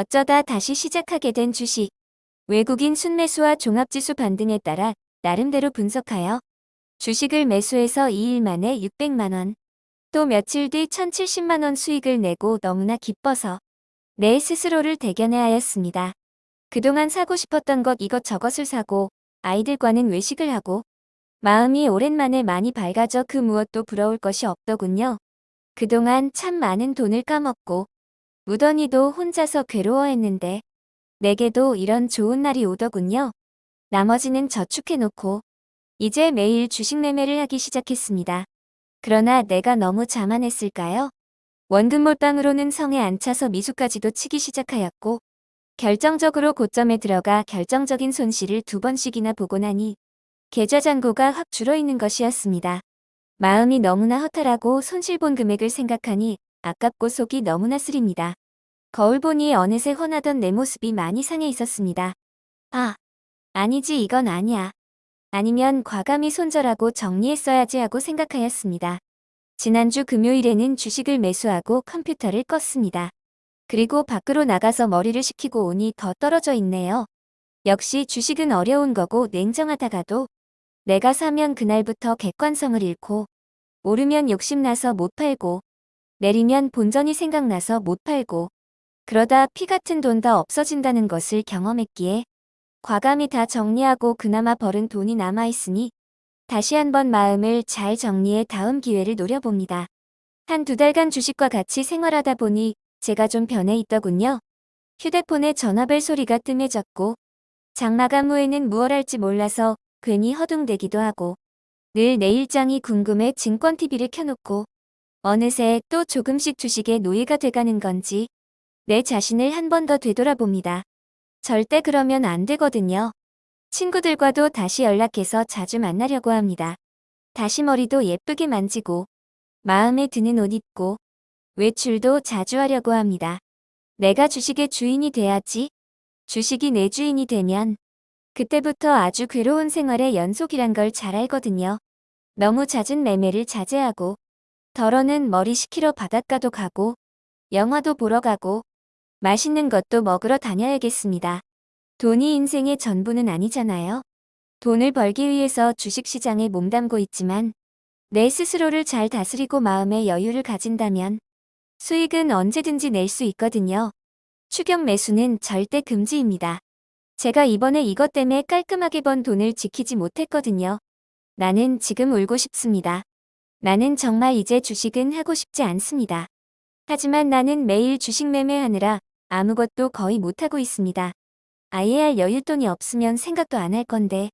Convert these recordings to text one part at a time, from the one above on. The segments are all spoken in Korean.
어쩌다 다시 시작하게 된 주식. 외국인 순매수와 종합지수 반등에 따라 나름대로 분석하여 주식을 매수해서 2일 만에 600만원, 또 며칠 뒤 1070만원 수익을 내고 너무나 기뻐서 내 스스로를 대견해 하였습니다. 그동안 사고 싶었던 것 이것저것을 사고 아이들과는 외식을 하고 마음이 오랜만에 많이 밝아져 그 무엇도 부러울 것이 없더군요. 그동안 참 많은 돈을 까먹고 무던히도 혼자서 괴로워했는데 내게도 이런 좋은 날이 오더군요. 나머지는 저축해놓고 이제 매일 주식 매매를 하기 시작했습니다. 그러나 내가 너무 자만했을까요? 원금 몰빵으로는 성에 안 차서 미수까지도 치기 시작하였고 결정적으로 고점에 들어가 결정적인 손실을 두 번씩이나 보고 나니 계좌 잔고가 확 줄어있는 것이었습니다. 마음이 너무나 허탈하고 손실 본 금액을 생각하니 아깝고 속이 너무나 쓰립니다. 거울 보니 어느새 훤하던 내 모습이 많이 상해 있었습니다. 아, 아니지 이건 아니야. 아니면 과감히 손절하고 정리했어야지 하고 생각하였습니다. 지난주 금요일에는 주식을 매수하고 컴퓨터를 껐습니다. 그리고 밖으로 나가서 머리를 식히고 오니 더 떨어져 있네요. 역시 주식은 어려운 거고 냉정하다가도 내가 사면 그날부터 객관성을 잃고 오르면 욕심나서 못 팔고 내리면 본전이 생각나서 못 팔고 그러다 피 같은 돈 다 없어진다는 것을 경험했기에 과감히 다 정리하고 그나마 벌은 돈이 남아있으니 다시 한번 마음을 잘 정리해 다음 기회를 노려봅니다. 한 두 달간 주식과 같이 생활하다 보니 제가 좀 변해 있더군요. 휴대폰에 전화벨 소리가 뜸해졌고 장마감 후에는 무얼 할지 몰라서 괜히 허둥대기도 하고 늘 내 일장이 궁금해 증권TV를 켜놓고 어느새 또 조금씩 주식의 노예가 돼가는 건지 내 자신을 한 번 더 되돌아봅니다. 절대 그러면 안 되거든요. 친구들과도 다시 연락해서 자주 만나려고 합니다. 다시 머리도 예쁘게 만지고 마음에 드는 옷 입고 외출도 자주 하려고 합니다. 내가 주식의 주인이 돼야지. 주식이 내 주인이 되면 그때부터 아주 괴로운 생활의 연속이란 걸 잘 알거든요. 너무 잦은 매매를 자제하고 덜어는 머리 식히러 바닷가도 가고 영화도 보러 가고 맛있는 것도 먹으러 다녀야겠습니다. 돈이 인생의 전부는 아니잖아요. 돈을 벌기 위해서 주식시장에 몸담고 있지만 내 스스로를 잘 다스리고 마음의 여유를 가진다면 수익은 언제든지 낼 수 있거든요. 추격 매수는 절대 금지입니다. 제가 이번에 이것 때문에 깔끔하게 번 돈을 지키지 못했거든요. 나는 지금 울고 싶습니다. 나는 정말 이제 주식은 하고 싶지 않습니다. 하지만 나는 매일 주식 매매하느라 아무것도 거의 못하고 있습니다. 아예 할 여윳돈이 없으면 생각도 안 할 건데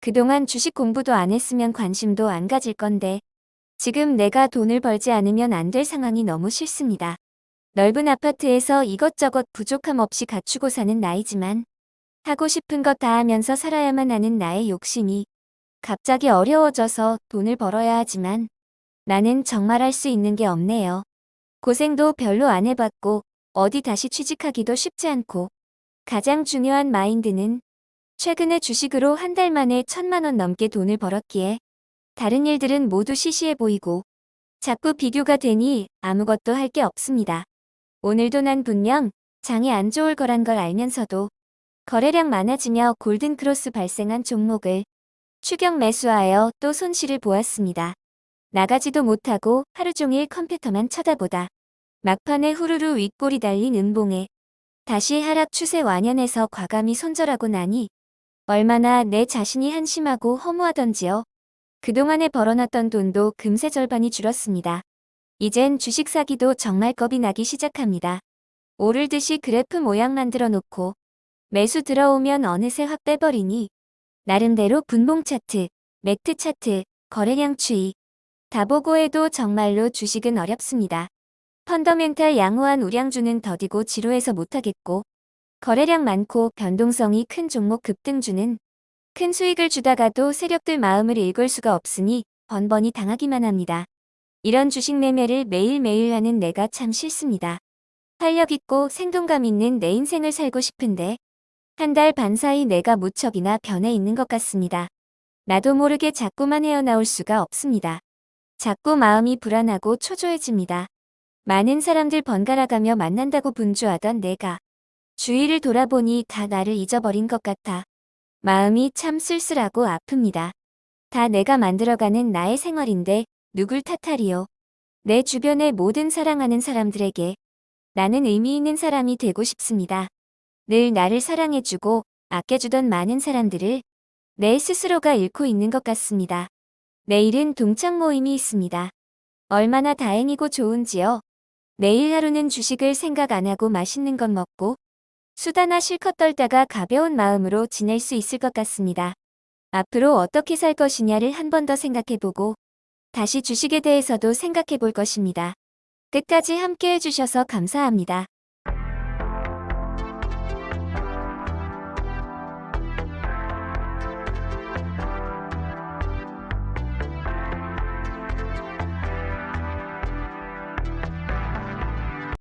그동안 주식 공부도 안 했으면 관심도 안 가질 건데 지금 내가 돈을 벌지 않으면 안 될 상황이 너무 싫습니다. 넓은 아파트에서 이것저것 부족함 없이 갖추고 사는 나이지만 하고 싶은 것 다 하면서 살아야만 하는 나의 욕심이 갑자기 어려워져서 돈을 벌어야 하지만 나는 정말 할 수 있는 게 없네요. 고생도 별로 안 해봤고 어디 다시 취직하기도 쉽지 않고 가장 중요한 마인드는 최근에 주식으로 한 달 만에 천만 원 넘게 돈을 벌었기에 다른 일들은 모두 시시해 보이고 자꾸 비교가 되니 아무것도 할 게 없습니다. 오늘도 난 분명 장이 안 좋을 거란 걸 알면서도 거래량 많아지며 골든크로스 발생한 종목을 추격 매수하여 또 손실을 보았습니다. 나가지도 못하고 하루 종일 컴퓨터만 쳐다보다 막판에 후루루 윗골이 달린 은봉에 다시 하락 추세 완연해서 과감히 손절하고 나니 얼마나 내 자신이 한심하고 허무하던지요. 그동안에 벌어놨던 돈도 금세 절반이 줄었습니다. 이젠 주식 사기도 정말 겁이 나기 시작합니다. 오를 듯이 그래프 모양 만들어 놓고 매수 들어오면 어느새 확 빼버리니 나름대로 분봉 차트, 매트 차트, 거래량 추이 다 보고 해도 정말로 주식은 어렵습니다. 펀더멘탈 양호한 우량주는 더디고 지루해서 못하겠고 거래량 많고 변동성이 큰 종목 급등주는 큰 수익을 주다가도 세력들 마음을 읽을 수가 없으니 번번이 당하기만 합니다. 이런 주식 매매를 매일매일 하는 내가 참 싫습니다. 활력 있고 생동감 있는 내 인생을 살고 싶은데 한 달 반 사이 내가 무척이나 변해 있는 것 같습니다. 나도 모르게 자꾸만 헤어나올 수가 없습니다. 자꾸 마음이 불안하고 초조해집니다. 많은 사람들 번갈아가며 만난다고 분주하던 내가 주위를 돌아보니 다 나를 잊어버린 것 같아. 마음이 참 쓸쓸하고 아픕니다. 다 내가 만들어가는 나의 생활인데 누굴 탓하리요. 내 주변의 모든 사랑하는 사람들에게 나는 의미 있는 사람이 되고 싶습니다. 늘 나를 사랑해주고 아껴주던 많은 사람들을 내 스스로가 잃고 있는 것 같습니다. 내일은 동창 모임이 있습니다. 얼마나 다행이고 좋은지요. 내일 하루는 주식을 생각 안 하고 맛있는 것 먹고 수다나 실컷 떨다가 가벼운 마음으로 지낼 수 있을 것 같습니다. 앞으로 어떻게 살 것이냐를 한 번 더 생각해보고 다시 주식에 대해서도 생각해 볼 것입니다. 끝까지 함께 해 주셔서 감사합니다.